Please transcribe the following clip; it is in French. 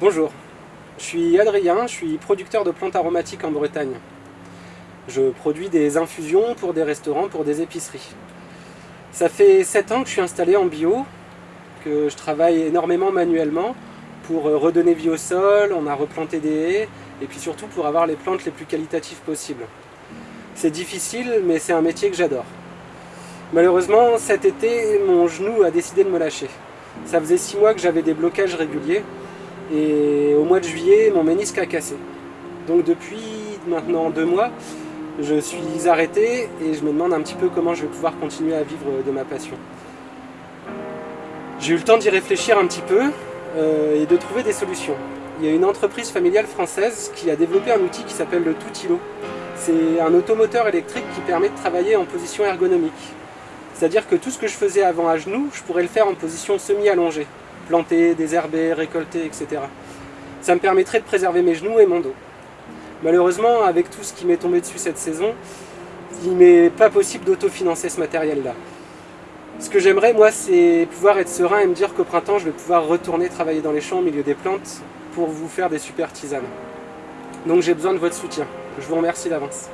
Bonjour, je suis Adrien, je suis producteur de plantes aromatiques en Bretagne. Je produis des infusions pour des restaurants, pour des épiceries. Ça fait 7 ans que je suis installé en bio, que je travaille énormément manuellement pour redonner vie au sol, on a replanté des haies, et puis surtout pour avoir les plantes les plus qualitatives possibles. C'est difficile, mais c'est un métier que j'adore. Malheureusement, cet été, mon genou a décidé de me lâcher. Ça faisait 6 mois que j'avais des blocages réguliers, et au mois de juillet, mon ménisque a cassé. Donc depuis maintenant deux mois, je suis arrêté et je me demande un petit peu comment je vais pouvoir continuer à vivre de ma passion. J'ai eu le temps d'y réfléchir un petit peu euh, et de trouver des solutions. Il y a une entreprise familiale française qui a développé un outil qui s'appelle le Tutilo. C'est un automoteur électrique qui permet de travailler en position ergonomique. C'est-à-dire que tout ce que je faisais avant à genoux, je pourrais le faire en position semi-allongée planter, désherber, récolter, etc. Ça me permettrait de préserver mes genoux et mon dos. Malheureusement, avec tout ce qui m'est tombé dessus cette saison, il m'est pas possible d'autofinancer ce matériel-là. Ce que j'aimerais, moi, c'est pouvoir être serein et me dire qu'au printemps, je vais pouvoir retourner travailler dans les champs au milieu des plantes pour vous faire des super tisanes. Donc j'ai besoin de votre soutien. Je vous remercie d'avance.